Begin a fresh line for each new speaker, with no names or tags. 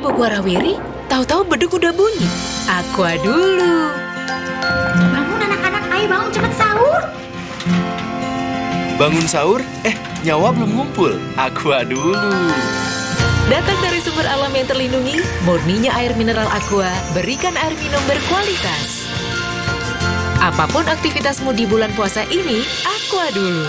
Bogor Rawiri, tahu-tahu beduk udah bunyi. Aqua dulu.
Bangun anak-anak, ayo bangun cepat sahur.
Bangun sahur? Eh, nyawa belum ngumpul. Aqua dulu.
Datang dari sumber alam yang terlindungi, murninya air mineral Aqua, berikan air minum berkualitas. Apa pun aktivitasmu di bulan puasa ini, Aqua dulu.